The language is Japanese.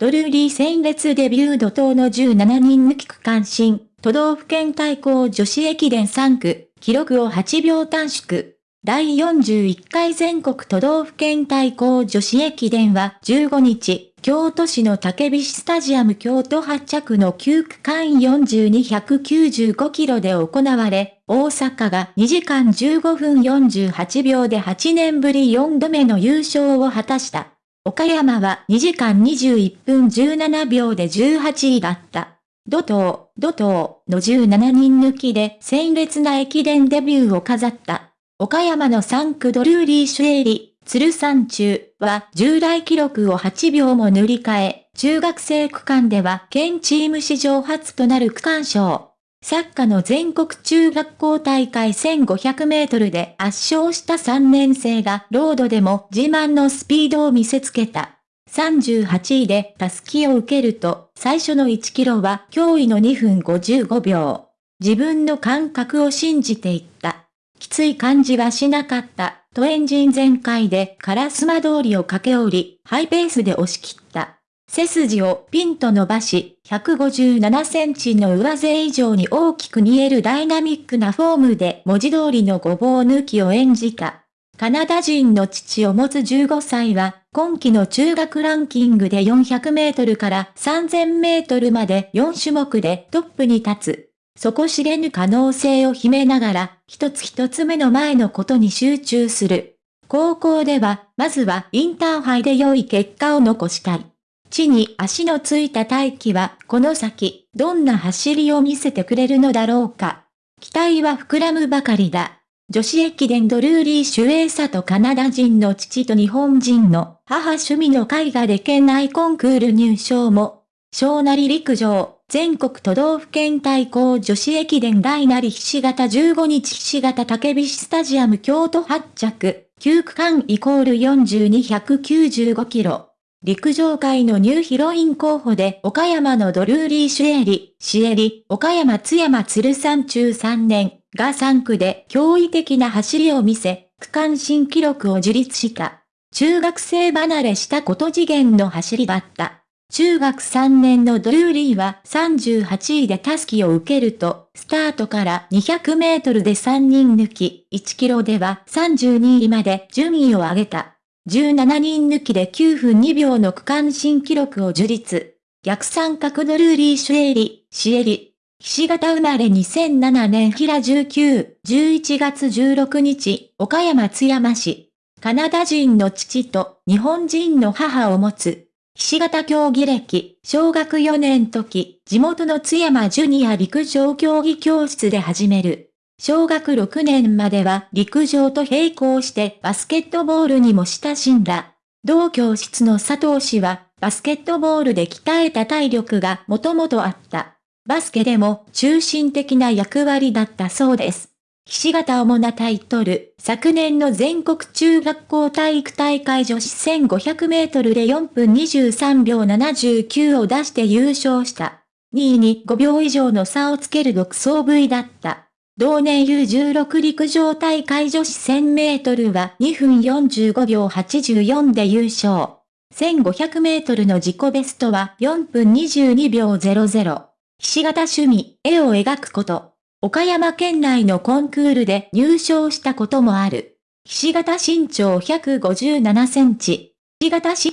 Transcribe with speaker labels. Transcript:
Speaker 1: ドルーリー戦列デビュー怒涛の17人抜き区間新、都道府県対抗女子駅伝3区、記録を8秒短縮。第41回全国都道府県対抗女子駅伝は15日、京都市の竹菱スタジアム京都発着の9区間4295キロで行われ、大阪が2時間15分48秒で8年ぶり4度目の優勝を果たした。岡山は2時間21分17秒で18位だった。土東、土東の17人抜きで鮮烈な駅伝デビューを飾った。岡山の3区ドルーリー・シュエリ、鶴山中は従来記録を8秒も塗り替え、中学生区間では県チーム史上初となる区間賞。サッカーの全国中学校大会1500メートルで圧勝した3年生がロードでも自慢のスピードを見せつけた。38位でタスキを受けると、最初の1キロは驚異の2分55秒。自分の感覚を信じていった。きつい感じはしなかった、とエンジン全開で烏丸通りを駆け下り、ハイペースで押し切った。背筋をピンと伸ばし、157センチの上背以上に大きく見えるダイナミックなフォームで文字通りのごぼう抜きを演じた。カナダ人の父を持つ15歳は、今季の中学ランキングで400メートルから3000メートルまで4種目でトップに立つ。底知れぬ可能性を秘めながら、一つ一つ目の前のことに集中する。高校では、まずはインターハイで良い結果を残したい。地に足のついた大気は、この先、どんな走りを見せてくれるのだろうか。期待は膨らむばかりだ。女子駅伝ドルーリー・シュエーサとカナダ人の父と日本人の母趣味の絵画で県内コンクール入賞も、小なり陸上、全国都道府県対抗女子駅伝大なりひし形15日ひし形竹菱スタジアム京都発着、9区間イコール42195キロ。陸上界のニューヒロイン候補で岡山のドルーリー・シュエリ、シエリ、岡山津山鶴山中3年が3区で驚異的な走りを見せ、区間新記録を樹立した。中学生離れしたこと次元の走りだった。中学3年のドルーリーは38位でタスキを受けると、スタートから200メートルで3人抜き、1キロでは32位まで順位を上げた。17人抜きで9分2秒の区間新記録を樹立。逆三角ドルーリーシュエリ、シエリ。ひし形生まれ2007年平19、11月16日、岡山津山市。カナダ人の父と日本人の母を持つ。ひし形競技歴、小学4年時、地元の津山ジュニア陸上競技教室で始める。小学6年までは陸上と並行してバスケットボールにも親しんだ。同教室の佐藤氏は、バスケットボールで鍛えた体力がもともとあった。バスケでも中心的な役割だったそうです。ひし形主なタイトル、昨年の全国中学校体育大会女子1500メートルで4分23秒79を出して優勝した。2位に5秒以上の差をつける独走部位だった。同年 U16 陸上大会女子1000メートルは2分45秒84で優勝。1500メートルの自己ベストは4分22秒00。ひし形趣味、絵を描くこと。岡山県内のコンクールで入賞したこともある。ひし形身長157センチ。ひし形